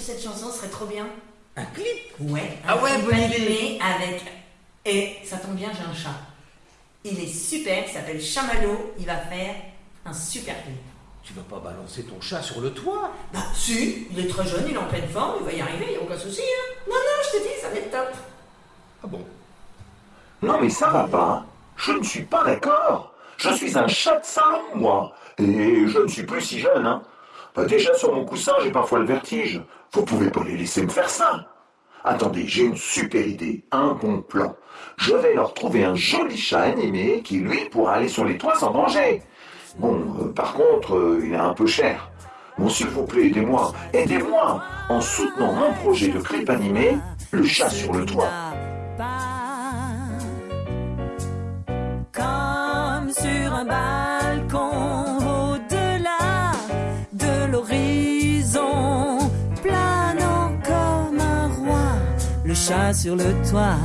cette chanson serait trop bien Un clip? Ouais. Ah ouais, clip bonne animé avec. Et ça tombe bien, j'ai un chat. Il est super, il s'appelle Chamallow. Il va faire un super clip. Tu vas pas balancer ton chat sur le toit? Bah, si, il est très jeune, il est en pleine forme, il va y arriver, il n'y a aucun souci. Hein. Non, non, je te dis, ça va être top. Ah bon? Non mais ça va pas. Je ne suis pas d'accord. Je suis un chat de salon, moi. Et je ne suis plus si jeune, hein. Bah, déjà sur mon coussin, j'ai parfois le vertige. Vous pouvez pas les laisser me faire ça. Attendez, j'ai une super idée, un bon plan. Je vais leur trouver un joli chat animé qui, lui, pourra aller sur les toits sans danger. Bon, euh, par contre, euh, il est un peu cher. Bon, s'il vous plaît, aidez-moi, aidez-moi en soutenant mon projet de clip animé, Le chat sur le toit. le chat sur le toit.